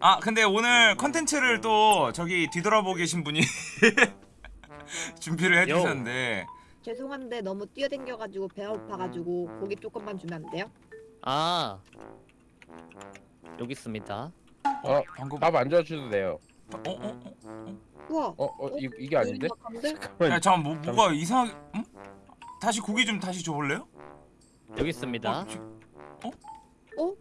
아 근데 오늘 컨텐츠를 또 저기 뒤돌아보고 계신 분이 준비를 해주셨는데 죄송한데 너무 뛰어댕겨가지고 배가 고파가지고 고기 조금만 주면 안 돼요? 아 여기 있습니다. 어, 방금 밥안 줘주셔도 돼요. 어? 어? 어? 우와 어, 어, 이, 이게 아닌데? 감데 야 잠깐 뭐, 뭐가 이상하게 응? 다시 고기 좀 다시 줘볼래요? 여기 있습니다. 어? 지- 어?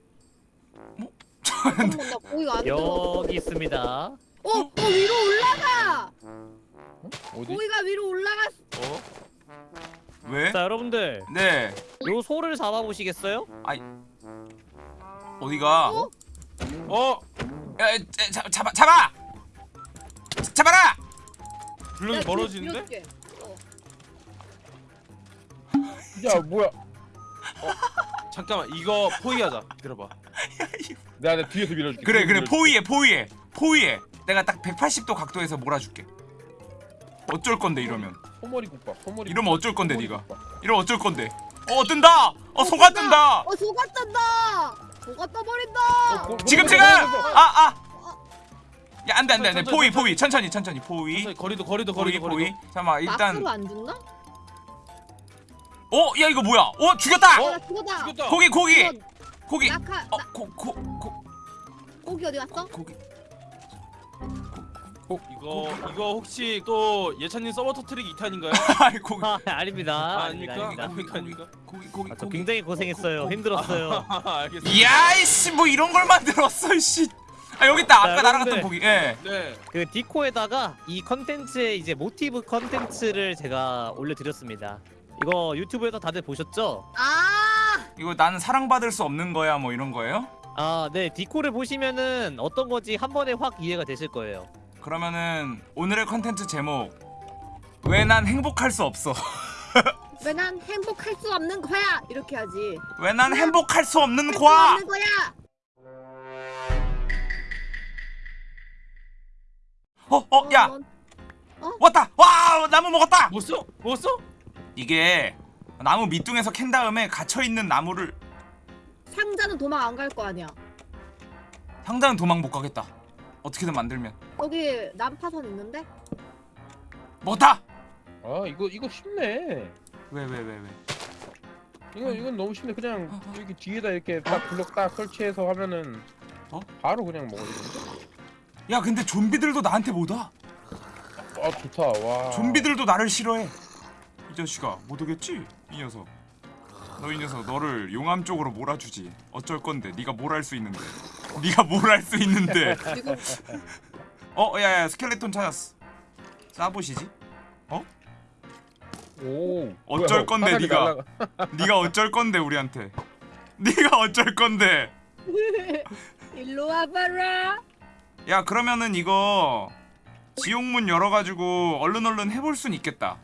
뭐? 잠깐만 나 고기가 안 들어 여기 있습니다. 어? 어 위로 올라가! 어디? 고기가 위로 올라갔어 어? 왜? 자 여러분들 네 요 소를 잡아보시겠어요? 어디가? 어? 어? 야, 야, 잡, 잡아 잡아! 잡아라! 블록이 야, 멀어지는데? 밀어줄게. 어. 야, 뭐야? 잠깐만 이거 포기하자 기다려봐 내가 내 뒤에서 밀어줄게. 그래 그래. 밀어줄게. 포위해 포위해. 포위해. 내가 딱 180도 각도에서 몰아줄게. 어쩔 건데 이러면? 소머리 국밥, 소머리. 이러면 어쩔 건데 네가. 이러면 어쩔 건데? 어 뜬다! 어 소가 뜬다! 어 소가 뜬다! 소가 떠버린다! 어, 고- 지금 고- 지금 아아! 야 안돼 안돼 안돼. 포위. 포위. 천천히 천천히. 포위. 거리도 거리도 거리도 포위. 잠깐만 일단 막스로 안 죽나? 어야 이거 뭐야? 어 죽였다! 어? 고기 고기 고기 낙하 나, 어고고 고 고기 어디 갔어? 고기 이거 이거 혹시 또 예찬님 서버 터트리기 2탄인가요? 아이 고기 아 아닙니다. 아. 아닙니까? 아닙니다. 아닙니까? 아닙니까? 고기 고기 아, 저 고기 굉장히 고생했어요. 힘들었어요. 아, 알겠습니다 야 이씨 뭐 이런 걸 만들었어 씨. 아 여기 있다. 아까 자, 날아갔던. 고기. 예. 네 그 디코에다가 이 컨텐츠의 이제 모티브 컨텐츠를 제가 올려드렸습니다. 이거 유튜브에서 다들 보셨죠? 아 이거 나는 사랑받을 수 없는 거야 뭐 이런 거예요? 아, 네. 디코를 보시면은 어떤 건지 한 번에 확 이해가 되실 거예요. 그러면은 오늘의 컨텐츠 제목 왜 난 행복할 수 없어? 왜 난 행복할 수 없는 거야 이렇게 하지 왜 난 행복할 수 없는 할수 거야? 없는 거야 어, 어, 야, 어, 왔다. 와, 나무 먹었다. 먹었어? 먹었어? 이게 나무 밑둥에서 캔 다음에 갇혀 있는 나무를 상자는 도망 안 갈 거 아니야 상자는 도망 못 가겠다. 어떻게든 만들면 여기 난파선 있는데? 먹었다. 아, 이거 이거 쉽네. 왜, 왜, 왜, 왜? 이거 이건 너무 쉽네. 그냥 어, 어. 여기 뒤에다 이렇게 딱 블럭 딱 설치해서 하면은 어? 바로 그냥 먹어지는데. 야, 근데 좀비들도 나한테 못 와. 아, 좋다. 와. 좀비들도 나를 싫어해. 이 자식아, 못 오겠지? 이 녀석. 너 이 녀석 너를 용암 쪽으로 몰아주지. 어쩔 건데? 네가 뭘 할 수 있는데? 네가 뭘 할 수 있는데? 어, 야, 야, 스켈레톤 찾았어. 쏴보시지. 오. 어쩔 건데, 네가. 네가 어쩔 건데 우리한테. 네가 어쩔 건데. 일로 와봐라 야, 그러면은 이거 지옥문 열어가지고 얼른 얼른 해볼 순 있겠다.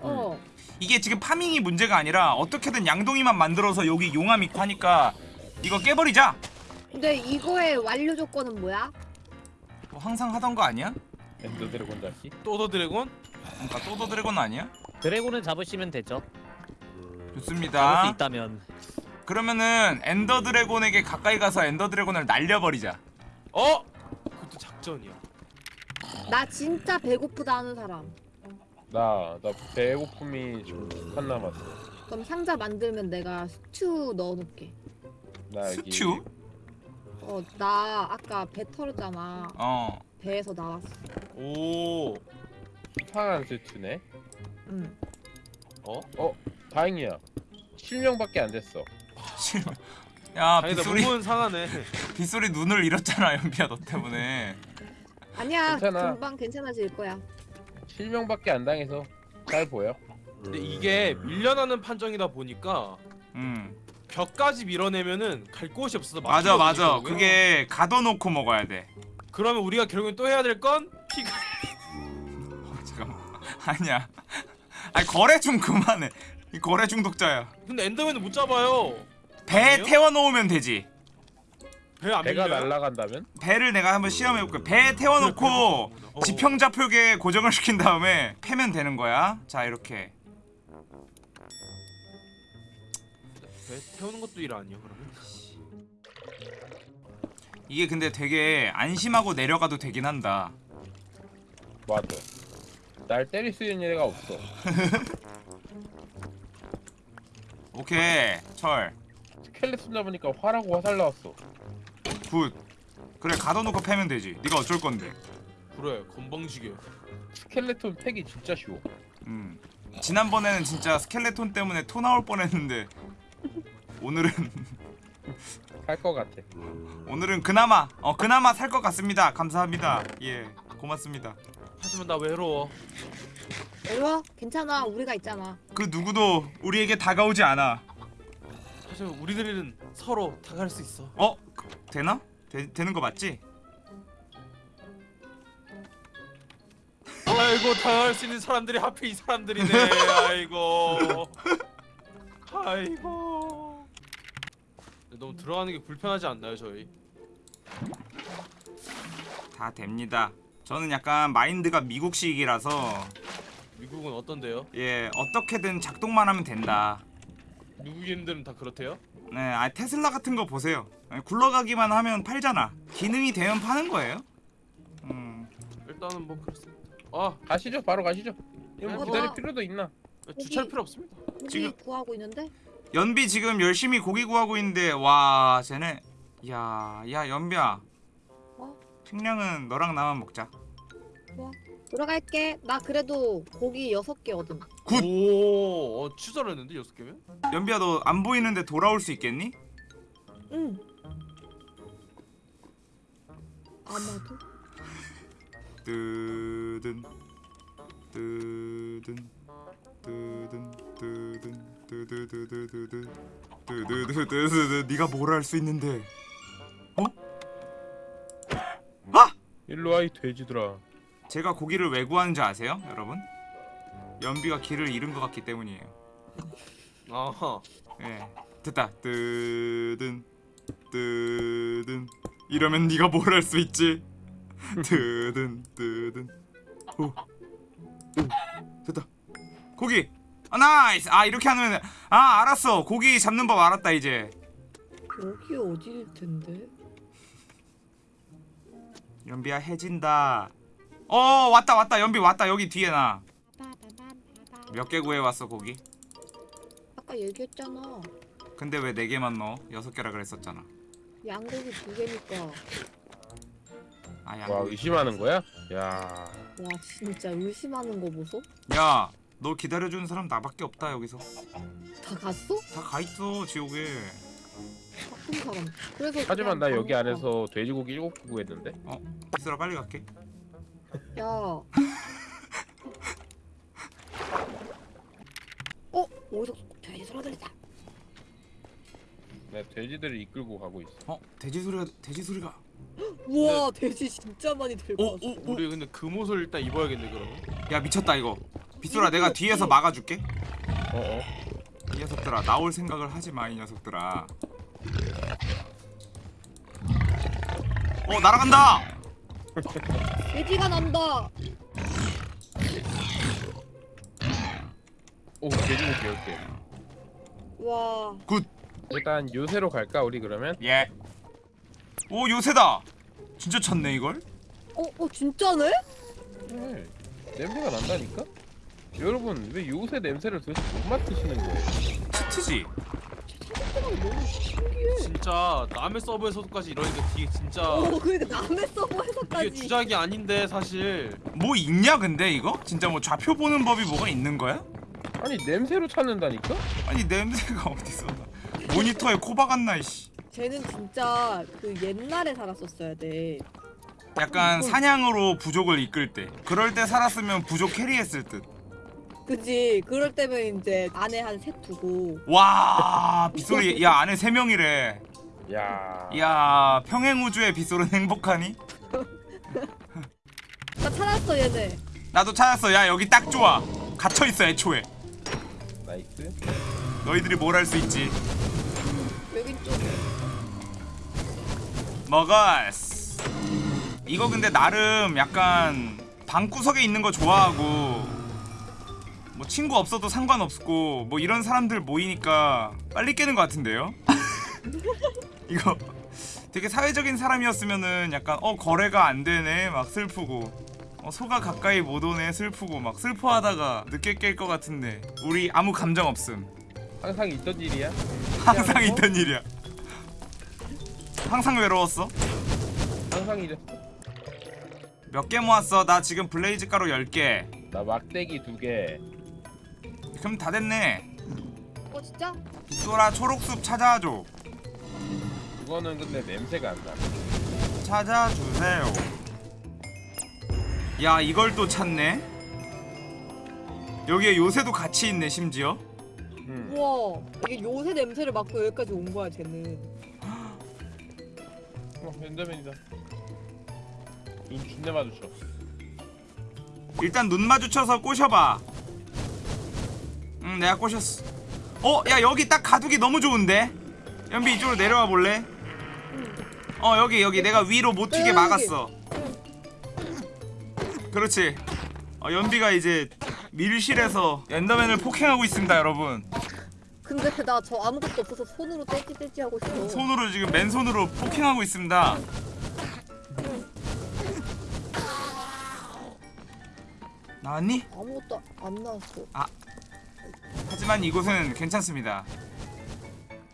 어 이게 지금 farming이 문제가 아니라 어떻게든 양동이만 만들어서 여기 용암 있고 하니까 이거 깨버리자. 근데 이거의 완료 조건은 뭐야? 뭐 항상 하던 거 아니야? 엔더 드래곤 다시. 또더 드래곤? 그러니까 또더 드래곤 아니야? 드래곤을 잡으시면 되죠. 잡을 수 좋습니다. 있다면. 그러면은 엔더 드래곤에게 가까이 가서 엔더 드래곤을 날려버리자. 어? 그것도 작전이야 나 진짜 배고프다 하는 사람 나, 나 배고픔이 지금 한 남았어. 그럼 상자 만들면 내가 스튜 넣어놓게 나 여기. 스튜? 어 나 아까 배 털었잖아 어. 배에서 나왔어 오 이상한 세트네. 응 어? 다행이야. 실명밖에 안 됐어. 실망. 야 다행이다 빗소리 몸은 상하네 빗소리 눈을 잃었잖아 연비야 너 때문에. 아니야 괜찮아. 금방 괜찮아질 거야 실명밖에 안 당해서 잘 보여. 근데 이게 밀려나는 판정이다 보니까 음. 벽까지 밀어내면은 갈 곳이 없어서 맞아 맞아. 결국엔. 그게 가둬놓고 먹어야 돼. 그러면 우리가 결국엔 또 해야 될 건 피가 잠깐만. 아니야. 아니 거래 중 그만해. 이 거래 중독자야. 근데 엔더맨은 못 잡아요 배 아니에요? 태워놓으면 되지. 배안 배가? 날아간다면? 배를 내가 한번 시험해볼게. 배 태워놓고 어. 지평좌표계에 고정을 시킨 다음에 패면 되는 거야. 자 이렇게. 배 태우는 것도 일 아니야 그러면? 이게 근데 되게 안심하고 내려가도 되긴 한다 맞아. 날 때릴 수 있는 애가 없어. 오케이 철 스켈레톤 잡으니까 화라고 화살 나왔어. Good. 그래 가둬놓고 패면 되지. 네가 어쩔 건데. 그래 건방지게. 스켈레톤 패기 진짜 쉬워. 음. 지난번에는 진짜 스켈레톤 때문에 토 나올 뻔했는데 오늘은 할것 같아. 오늘은 그나마 어 그나마 살 것 같습니다. 감사합니다. 예 고맙습니다. 하지만 나 외로워. 일로와 괜찮아 우리가 있잖아 그 누구도 우리에게 다가오지 않아. 하지만 우리들은 서로 다가갈 수 있어. 어 그, 되나? 되, 되는 거 맞지? 아이고 다가갈 수 있는 사람들이 하필 이 사람들이네. 아이고. 아이고. 너무 들어가는 게 불편하지 않나요 저희? 다 됩니다. 저는 약간 마인드가 미국식이라서 미국은 어떤데요? 예 어떻게든 작동만 하면 된다. 미국인들은 다 그렇대요? 네, 아 테슬라 같은 거 보세요. 예, 굴러가기만 하면 팔잖아. 기능이 되면 파는 거예요. 음, 일단은 뭐 그렇습니다. 아 가시죠. 바로 가시죠. 이거 뭐 어, 기다릴 나- 필요도 있나? 주차할 필요 없습니다. 고기 지금- 구하고 있는데 연비 지금 열심히 고기 구하고 있는데 와, 쟤네 야, 야 연비야. 어? 식량은 너랑 나만 먹자. 들어갈게 나 그래도 고기 여섯 개 얻음 good! 오, 어, 취소했는데 여섯 개면? 연비야 너 안 보이는데 돌아올 수 있겠니? 응 아마도 뜨든 뜨든 뜨든 뜨든 뜨드드드드드 뜨드드드드드 네가 뭘 할 수 있는데 어? 아! 일로 와이 돼지들아. 제가 고기를 왜 구하는지 아세요 여러분? 연비가 길을 잃은 것 같기 때문이에요. 아하. 예. 됐다. 뜨든 뜨든. 이러면 네가 뭘 할 수 있지? 뜨든 뜨든. 오, 오. 됐다. 고기. 아 nice. 아 이렇게 하면 아 알았어. 고기 잡는 법 알았다 이제. 여기 어디일 텐데? 연비야 해진다 어 왔다 왔다. 연비 왔다. 여기 뒤에 나. 몇 개 구해왔어 고기? 아까 얘기했잖아. 근데 왜네 개만 넣어? 여섯 개라 그랬었잖아. 양고기 두 개니까. 아와 양. 의심하는 거야? 야. 와 진짜 의심하는 거 보소? 야 너 기다려주는 사람 나밖에 없다 여기서. 다 갔어? 다 가 있어 지옥에. 바쁜 사람. 그래서 하지만 나 여기 안에서 돼지고기 일곱 개 구했는데. 비스라 빨리 갈게. 거 야. 야 어? 어디서 돼지 소리 들리다. 내가 돼지들을 이끌고 가고 있어. 어? 돼지 소리가 돼지 소리가. 우와 돼지 진짜 많이 들고 오 왔어. 오오 우리 근데 그 옷을 일단 입어야겠네 그러면. 야 미쳤다 이거. 비스라 내가 뒤에서 막아줄게. 어 어. 이 녀석들아 나올 생각을 하지 마 이 녀석들아. 어 날아간다 돼지가 난다 오 돼지고기 열 개. 와 일단 요새로 갈까 우리 그러면? 예 오 요새다 진짜 찾네 이걸 어? 어 진짜네? 네. 냄새가 난다니까? 여러분 왜 요새 냄새를 도대체 못 맡으시는 거예요? 치트지 신기해. 진짜 남의 서버에서도까지 이러니까 되게 진짜 어 그러니까 남의 이게 서버에서까지. 주작이 아닌데 사실. 뭐 있냐 근데 이거? 진짜 뭐 좌표 보는 법이 뭐가 있는 거야? 아니 냄새로 찾는다니까? 아니 냄새가 어디서 나? 모니터에 코 박았나 이씨. 쟤는 진짜 그 옛날에 살았었어야 돼. 약간 사냥으로 부족을 이끌 때. 그럴 때 살았으면 부족 캐리했을 그지? 그럴 때면 이제 안에 한 셋 두고. 듯와 빗소리. 야 안에 세 명이래. 야. 야 평행 우주의 빗소리는 행복하니? 나 찾았어 얘네. 나도 찾았어. 야 여기 딱 좋아. 갇혀있어 애초에. Nice. 너희들이 뭘 할 수 있지? 여기 쪽에 먹었어 이거 근데 나름 약간 방구석에 있는 거 좋아하고 뭐 친구 없어도 상관없고 뭐 이런 사람들 모이니까 빨리 깨는 것 같은데요? 이거 되게 사회적인 사람이었으면은 약간 어 거래가 안 되네 막 슬프고 어, 소가 가까이 못 오네 슬프고 막 슬퍼하다가 늦게 깰 것 같은데 우리 아무 감정 없음 항상 있던 일이야. 항상 있던 일이야 항상 외로웠어 항상 이랬어. 몇 개 모았어 나 지금 블레이즈 가루 10개 나 막대기 두 개. 그럼 다 됐네 어 진짜? 빗소라 초록숲 찾아줘 그거는 근데 냄새가 안 나. 찾아주세요 야 이걸 또 찾네 여기에 요새도 같이 있네 심지어 응. 우와 이게 요새 냄새를 맡고 여기까지 온 거야 쟤는. 어, 엔더맨이다. 눈 준내 마주쳐. 일단 눈 마주쳐서 꼬셔봐 응 내가 꼬셨어 어? 야 여기 딱 가두기 너무 좋은데? 연비 이쪽으로 내려와 볼래? 어 여기 여기 내가 위로 못 튀게 막았어 그렇지 어, 연비가 이제 밀실에서 엔더맨을 폭행하고 있습니다 여러분 근데 나 저 아무것도 없어서 손으로 떼찌 떼찌 하고 있어. 손으로 지금 맨손으로 폭행하고 있습니다 나왔니? 아무것도 안 나왔어. 하지만 이곳은 괜찮습니다.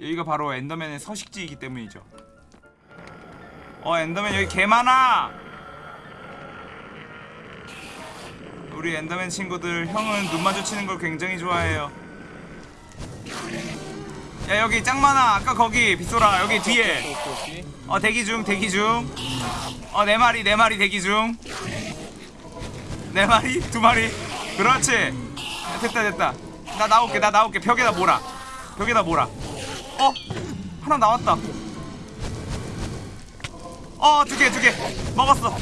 여기가 바로 엔더맨의 서식지이기 때문이죠. 어 엔더맨 여기 개 많아. 우리 엔더맨 친구들 형은 눈 마주치는 걸 굉장히 좋아해요. 야 여기 짱 많아. 아까 거기 빗소라 여기 뒤에. 어 대기 중 대기 중. 어 네 마리 네 마리 대기 중. 네 마리 두 마리. 그렇지. 야, 됐다 됐다. 나 나올게 나 나올게 벽에다 몰아. 벽에다 몰아. 어 하나 나왔다. 어 두 개 두개 먹었어.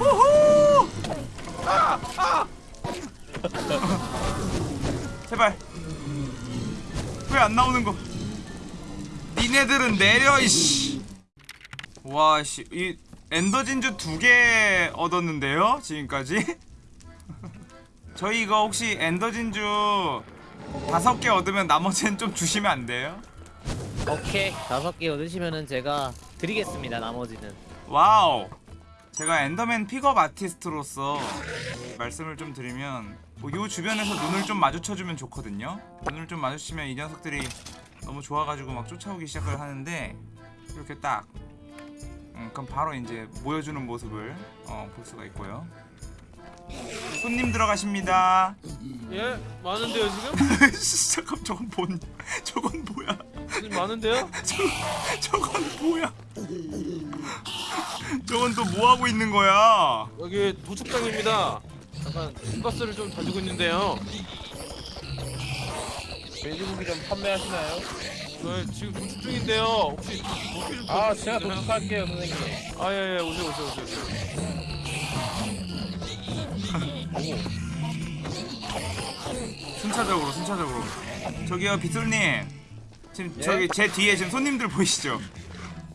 우후. 아, 아. 제발. 왜 안 나오는 거? 니네들은 내려 이씨. 와 씨. 이 엔더 진주 두 개 얻었는데요? 지금까지? 저희 이거 혹시 엔더 진주 다섯 개 얻으면 나머지는 좀 주시면 안 돼요? 오케이 다섯 개 얻으시면은 제가 드리겠습니다 나머지는 wow. 제가 엔더맨 pickup artist로서 말씀을 좀 드리면 뭐 요 주변에서 눈을 좀 마주쳐주면 좋거든요. 눈을 좀 마주치면 이 녀석들이 너무 좋아가지고 막 쫓아오기 시작을 하는데 이렇게 딱 음, 그럼 바로 이제 모여주는 모습을 어, 볼 수가 있고요. 손님 들어가십니다. 예? 많은데요 지금? 잠깐 저건 뭔 저건 뭐야? 지금 많은데요? 저, 저건 뭐야? 저건 또 뭐 하고 있는 거야? 여기 도축장입니다 잠깐 돈가스를 좀 다지고 있는데요 돼지고기 좀 판매하시나요? 저 지금 도축 중인데요 혹시 도끼 좀 아, 줄 제가? 도둑할게요, 선생님. 아 예 예 오세요 오세요 오세요 오세요 순차적으로 순차적으로 저기요 빗솔님 지금 예? 저기 제 뒤에 지금 손님들 보이시죠?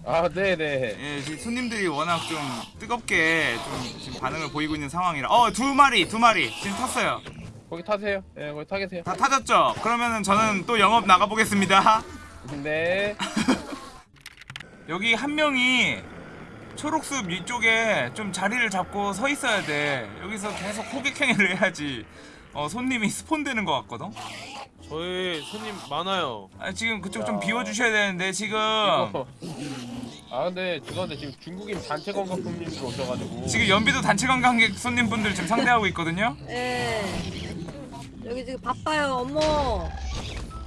아, 네네. 예 지금 손님들이 워낙 좀 뜨겁게 좀 지금 반응을 보이고 있는 상황이라 어두 마리 두 마리 지금 탔어요 거기 타세요. 예, 거기 타 계세요. 다 타졌죠? 그러면은 저는 또 영업 나가보겠습니다 네. 여기 한 명이 초록숲 위쪽에 좀 자리를 잡고 서 있어야 돼 여기서 계속 호객행위를 해야지 어 손님이 스폰되는 것 같거든? 저희 손님 많아요 아, 지금 그쪽 좀 야. 비워주셔야 되는데 지금 이거. 아, 근데 죄송한데 지금 중국인 단체 관광객님들 오셔가지고. 지금 연비도 단체 관광객 손님분들 지금 상대하고 있거든요. 예. 여기 지금 바빠요 어머.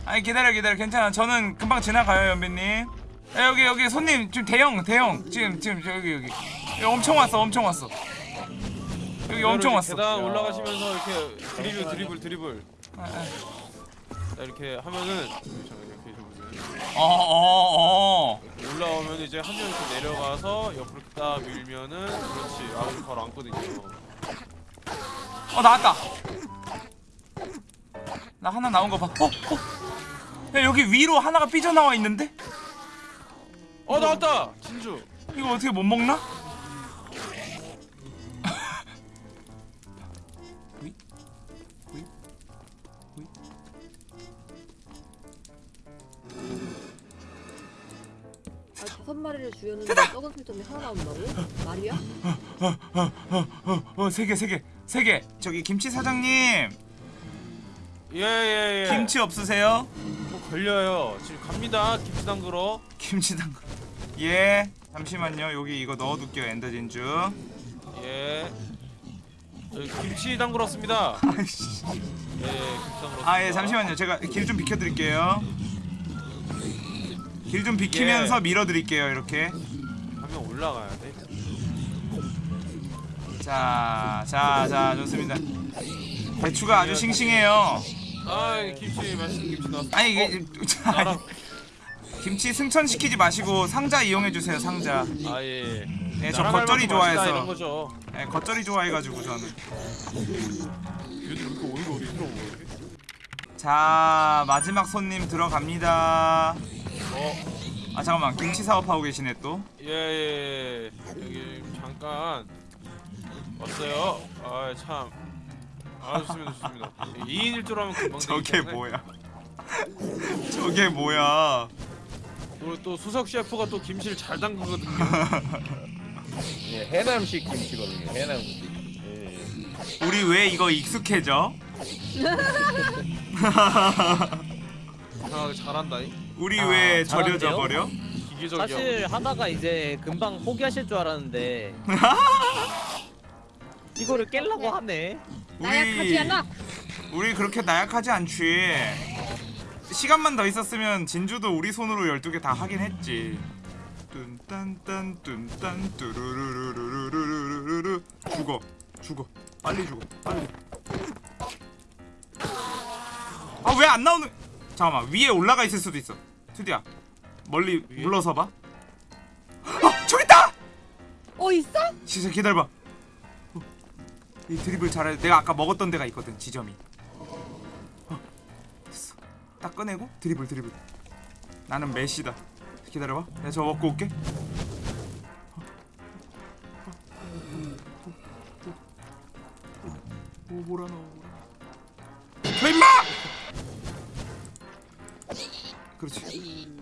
아니 기다려 기다려 괜찮아. 저는 금방 지나가요 연비님. 야, 여기 여기 손님 지금 대형 대형 지금 지금 저기 여기 여기 엄청 왔어 엄청 왔어. 여기 엄청 왔어. 계단 올라가시면서 이렇게 드리블 드리블 드리블 아, 아. 자, 이렇게 하면은 해보세요 어, 어, 어. 올라오면 이제 한 명 이렇게 내려가서 옆으로 딱 밀면은 그렇지 아웃 바로 앉거든요 어 나왔다. 나 하나 나온 거 봐. 어, 어. 야 여기 위로 하나가 삐져 나와 있는데? 어 나왔다 진주 이거 어떻게 못 먹나? 아 다섯 마리를 죽였는데 썩은 술점이 하나 나온다고? 말이야? 어세개세개세개 저기 김치 사장님 예예예. 김치 없으세요? 뭐 걸려요. 지금 갑니다. 김치 담그러. 김치 담글 예 잠시만요 여기 이거 넣어둘게요 엔더 진주 예. 저기 김치 담그러 왔습니다. 아이씨 예, 김치 담그러. 아예 잠시만요 제가 길 좀 비켜드릴게요 길 좀 비키면서 예. 밀어드릴게요 이렇게 하면 올라가야 돼. 자, 자, 자, 좋습니다. 배추가 아주 싱싱해요. 아, 김치 맛있는 김치 나왔어. 아니 이게 자, 나랑 김치 승천시키지 마시고 상자 이용해 주세요. 상자. 아 예. 네, 저 나랑 할 겉절이 맛있다, 이런 좋아해서. 거죠. 네, 겉절이 좋아해가지고 저는. 이렇게 오는 거 어디? 자, 마지막 손님 들어갑니다. 어, 아 잠깐만, 김치 사업하고 계시네 또. 예, 예. 여기 잠깐 왔어요. 아, 참. 아, 좋습니다, 좋습니다. 2인 1조로 하면 금방 저게. 뭐야? 저게 뭐야? 또, 또 수석 셰프가 또 김치를 잘 담그거든요. 예, 해남식 김치거든요. 해남식. 예. 우리 왜 이거 익숙해져? 이상하게 잘한다. 이. 우리 아, 왜 절여져? 버려? 기계적이야. 사실 하다가 이제 금방 포기하실 줄 알았는데 이거를 깰라고 하네. 나약하지 않아? 우리 그렇게 나약하지 않지. 시간만 더 있었으면 진주도 우리 손으로 12개 다 하긴 했지. 뚠딴딴 뚠딴 뚜루루루루루루루루루 죽어 죽어 빨리 죽어 빨리 아 왜 안 나오는 잠깐만 위에 올라가 있을 수도 있어 투디야 멀리 위에? 물러서 봐 아! 저기 있다! 어 있어? 진짜 기다려봐 어, 이 드립을 잘해 내가 아까 먹었던 데가 있거든 지점이 딱 꺼내고 드립을 드립을 나는 메시다. 기다려봐. 내가 저거 먹고 올게. 어, 오 뭐라. 너저 임마! 그렇지.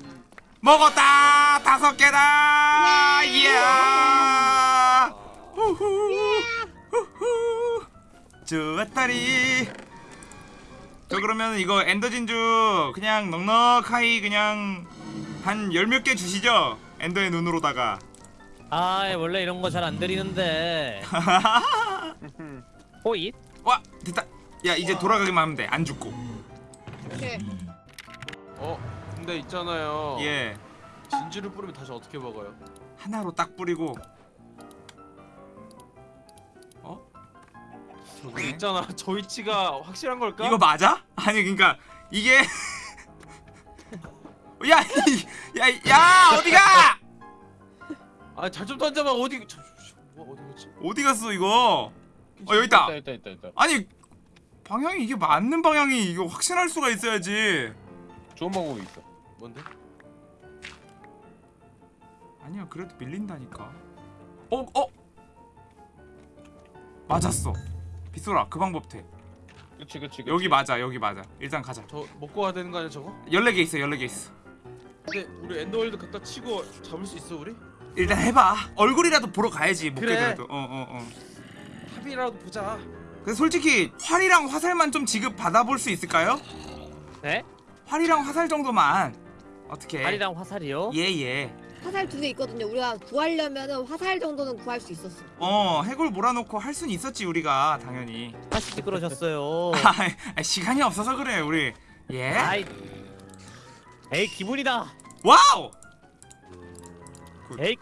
먹었다! 다섯 개다! 이야! 좋았다리 저 그러면 이거 엔더 진주 그냥 넉넉하게 그냥 한 열 몇 개 주시죠 엔더의 눈으로다가 아 원래 이런 거 잘 안 드리는데. 호잇. 와 됐다 야 이제 돌아가기만 하면 돼안 죽고 오케이. 어, 근데 있잖아요. 예 진주를 뿌리면 다시 어떻게 먹어요? 하나로 딱 뿌리고 저기 있잖아. 저 위치가 확실한 걸까? 이거 맞아? 아니 그러니까 이게 야, 이- 야, 이- 야 어디가? 아, 잘 좀 던져봐. 어디? 저, 저, 저, 뭐 어디 갔지? 어디 갔어 이거? 어 여기 있다. 있다, 있다, 있다. 아니 방향이 이게 맞는 방향이 이거 확신할 수가 있어야지. 좋은 방법이 있어. 뭔데? 아니야 그래도 밀린다니까. 어 어. 맞았어. 빗소라 그 방법 돼. 그치, 그치, 그치. 여기 맞아 여기 맞아. 일단 가자. 저 먹고 가야 되는 거 아니야, 저거? 14개 있어 14개 있어. 근데 우리 엔더월드 갖다 치고 잡을 수 있어, 우리? 일단 해봐. 얼굴이라도 보러 가야지 못 그래. 깨더라도. 어어 어. 합이라도 보자. 그래서 솔직히 활이랑 화살만 좀 지급 받아볼 수 있을까요? 네? 활이랑 화살 정도만 어떻게? 활이랑 화살이요? 예예. 화살 두 개 있거든요. 우리가 구하려면은 화살 정도는 구할 수 있었어. 어 해골 몰아놓고 할 순 있었지 우리가 당연히. 다시 그러셨어요. 아, 시간이 없어서 그래 우리. 예? 아이. 에이 기분이다. wow! 에이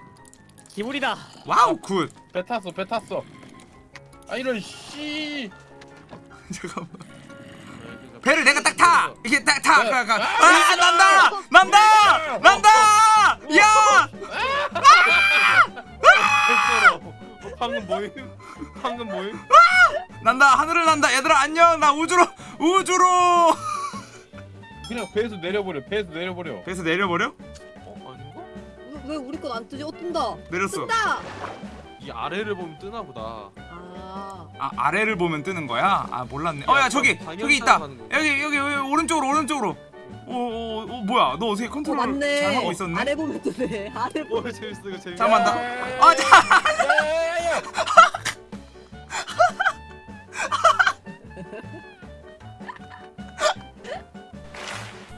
기분이다. wow good. 배 탔어, 배 탔어. 아, 이런 씨. 잠깐만. 네, 배를 내가 딱 타. 이게 딱 타. 네. 가, 가. 아, 아 난다. 난다. 방금 뭐임? 난다. 하늘을 난다. 얘들아 안녕. 나 우주로 우주로. 그냥 배에서 내려버려, 배에서 내려버려. 배에서 내려버려? 어, 아닌가? 왜, 왜 우리 건 안 뜨지? 어 뜬다. 내렸어. 뜬다. 이 아래를 보면 뜨나 보다. 아. 아 아래를 보면 뜨는 거야? 아 몰랐네. 어야 저기 저기 있다. 여기 여기 여기 오른쪽으로 오른쪽으로 오, 오, 오 뭐야? 너 어떻게 어 컨트롤 맞네. 잘 하고 있었네? 아래 보면 되네. 아래 보면. 오 재밌어 이거 재밌어. 잠깐만 나. 야,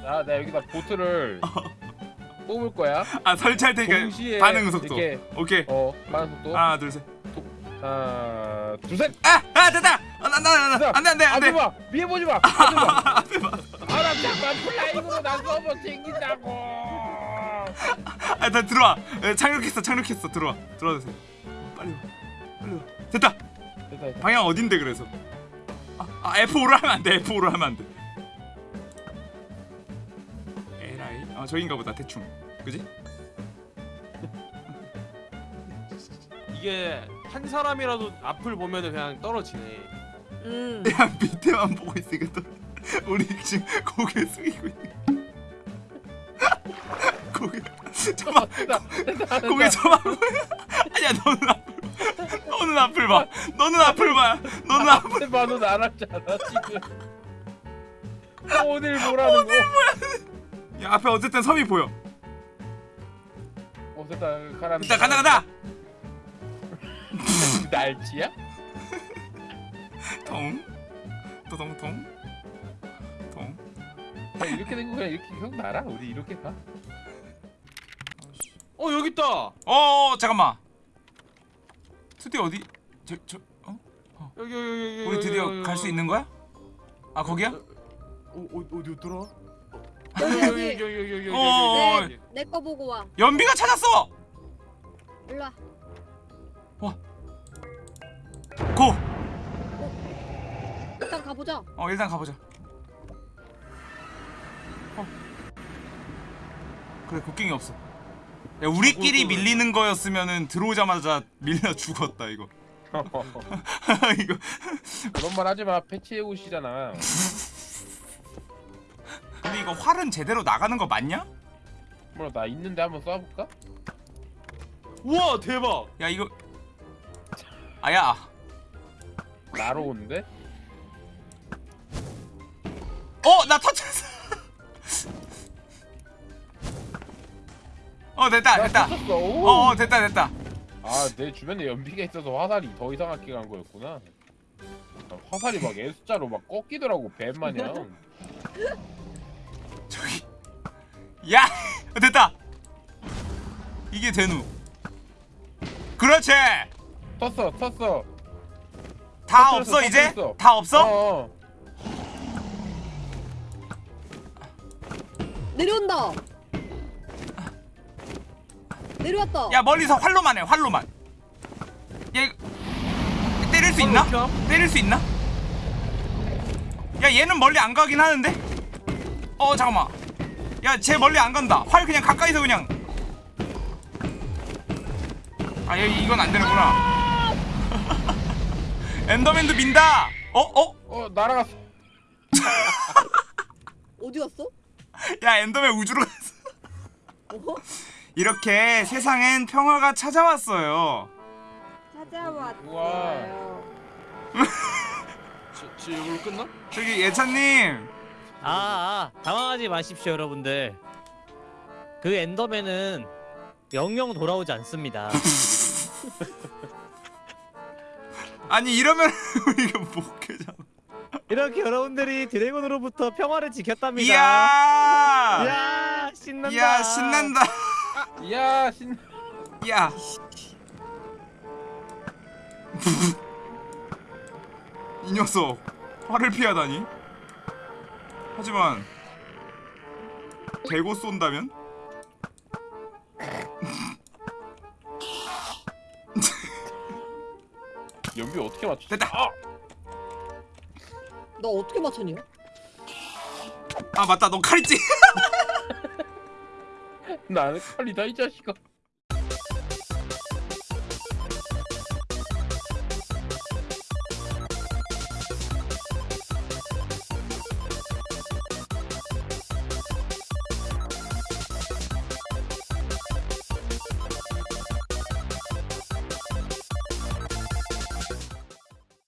아, 내가 여기다 보트를 뽑을 거야. 아 설치할 테니까 동시에 반응 속도. 이렇게 오케이. 어, 반응 속도. 하나 둘 셋. 하나, 둘, 셋. 아, 아 됐다. 아, 나, 나, 나, 나, 안돼 안돼 안돼. 봐. 위에 보지 마. 앞에 봐. 앞에 봐. 아, 나 잠깐 플라잉으로 나 서버 챙긴다고. 아, 나 들어와. 에, 착륙했어, 착륙했어. 들어와, 들어와 주세요. 빨리 와, 빨리 와. 됐다. 됐다, 됐다. 방향 어딘데 그래서? 아, 아 F5로 하면 안 돼. F5로 하면 안 돼. 아 저긴가 보다 대충. 그지? 이게 한 사람이라도 앞을 보면은 그냥 떨어지네. 음. 야 밑에만 보고 있으니까 또 우리 지금 고개 숙이고 있는. 고개 저만. 고개 저만. 아니야 너는 앞을 봐. 너는 앞을 봐. 너는 앞을 봐. 너는 앞. 앞에 봐도 알았잖아 지금. 오늘 뭐라는 거? 야 앞에 어쨌든 섬이 보여. 어 됐다 가라. 일단 간다 간다. 날치야? 통. 또통통. 통. 야, 이렇게 된 거 그냥 이렇게 형 날아. 우리 이렇게 가. 어 여기 있다. 어 잠깐만. 투디 어디? 저 저. 어? 여기 여기 여기. 여기, 우리 드디어 갈 수. 있는 거야? 아 거기야? 어, 어 어디였더라? 여기 여기 여기. 어, 여기. 내거 보고 와. 연비가 찾았어. 일로 와. 고. 일단 가보자. 어 일단 가보자. 어. 그래 곡괭이 없어. 야 우리끼리 그- 밀리는 거였으면은 들어오자마자 밀려 죽었다 이거. 이거 그런 말 하지 마. 패치해 오시잖아. 이거 활은 제대로 나가는 거 맞냐? 뭐라 나 있는데 한번 쏴볼까? 우와 대박. 야 이거 아야 나로 오는데? 어 나 터쳤어. 어 됐다 됐다. 어, 어 됐다 됐다. 아 내 주변에 연비가 있어서 화살이 더 이상하게 간 거였구나. 아, 화살이 막 S자로 막 꺾이더라고 뱀 마냥. 저기 야 됐다. 이게 되누. 그렇지. 텄어 텄어. 다 터뜨렸어, 없어 이제? 터뜨렸어. 다 없어? 어. 내려온다. 내려왔다. 야 멀리서 활로만 해 활로만. 얘 이거 때릴 수 있나? 함? 때릴 수 있나? 야 얘는 멀리 안 가긴 하는데? 어 잠깐만. 야쟤 멀리 안 간다. 활 그냥 가까이서 그냥. 아 얘, 이건 안 되는구나. 엔더맨도 민다. 어 어? 어 날아갔어. 어디 갔어? 야 엔더맨 우주로 갔어. 어? 이렇게 세상엔 평화가 찾아왔어요. 찾아왔어요. 지, 지 이걸로 끝나? 저기 예찬님. 아, 아 당황하지 마십시오 여러분들 그 엔더맨은 영영 돌아오지 않습니다 아니 이러면 우리가 못 깨잖아. 이렇게 여러분들이 드래곤으로부터 평화를 지켰답니다 이야. 이야 신난다 이야 신난다. 야 신. 야. 이 녀석 화를 피하다니. 하지만 대고 쏜다면? 연비 어떻게 맞추? 됐다. 너 어떻게 맞췄냐? 아 맞다 너칼 있지? 나는 칼이다 이 자식아.